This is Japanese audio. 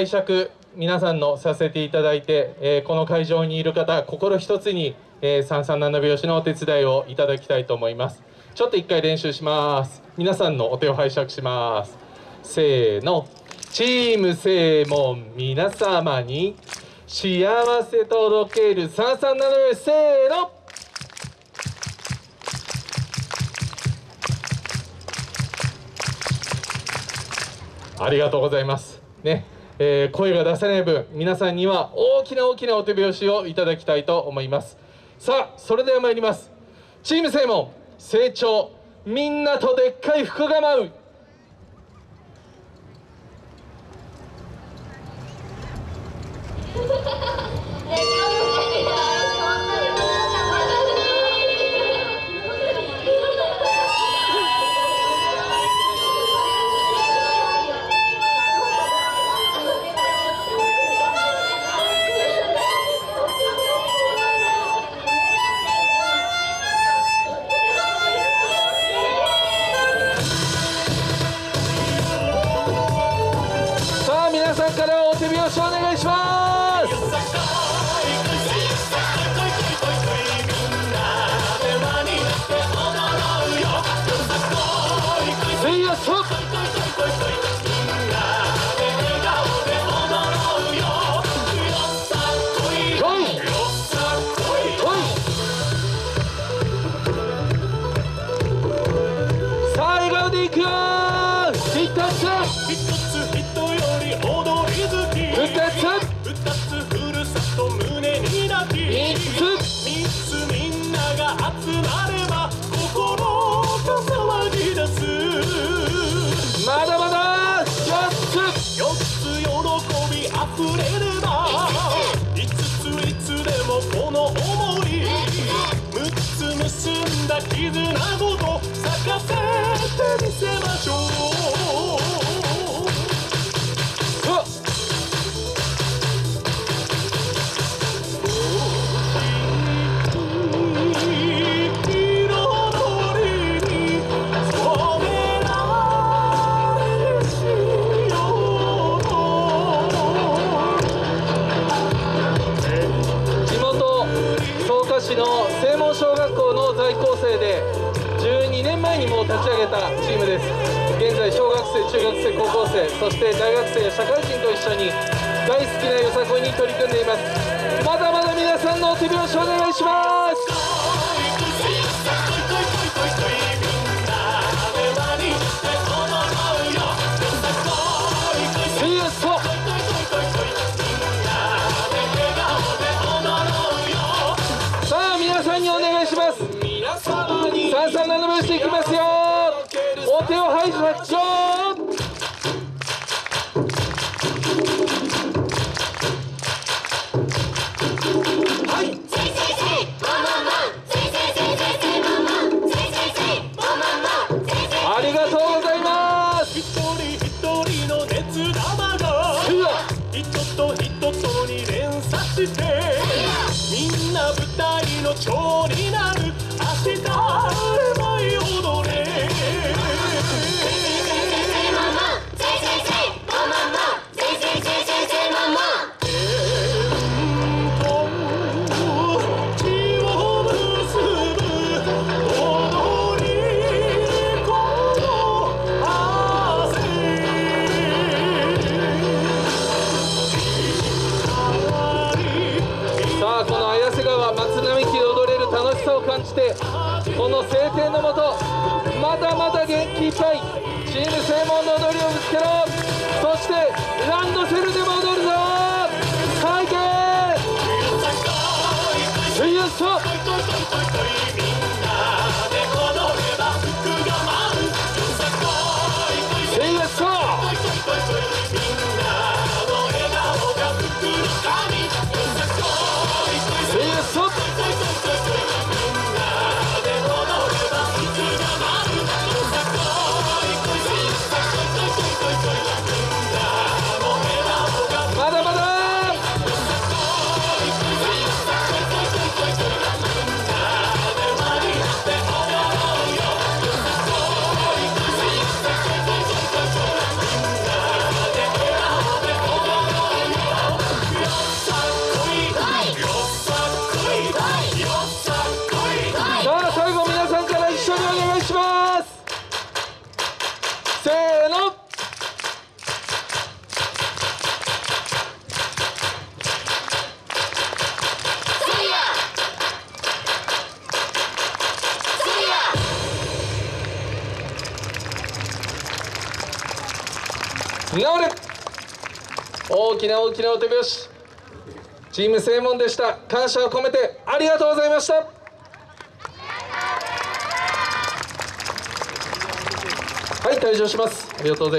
拝借皆さんのさせていただいて、えーこの会場にいる方心一つに、えー、337拍子のお手伝いをいただきたいと思います。ちょっと一回練習します。皆さんのお手を拝借します。せーの。チーム正門皆様に幸せ届ける337拍子せーの。ありがとうございます。ね、えー声が出せない分、皆さんには大きな大きなお手拍子をいただきたいと思います。さあ、それでは参ります。チーム正門、成長、みんなとでっかい福が舞う。からお手拍子お願いします。せい溢れれば五ついつでもこの想い。6つ結んだ絆ごと咲かせてみせましょう。立ち上げたチームです。現在小学生中学生高校生そして大学生社会人と一緒に大好きなよさこいに取り組んでいます。まだまだ皆さんのお手拍子お願いします。しさを感じてこの晴天のもとまだまだ元気いっぱいチーム正門の踊りをぶつけろ。そしてランドセルでも踊るぞ。最低せいやそ治れ大きな大きなお手拍子。チーム正門でした。感謝を込めてありがとうございました。はい退場します。ありがとうございます。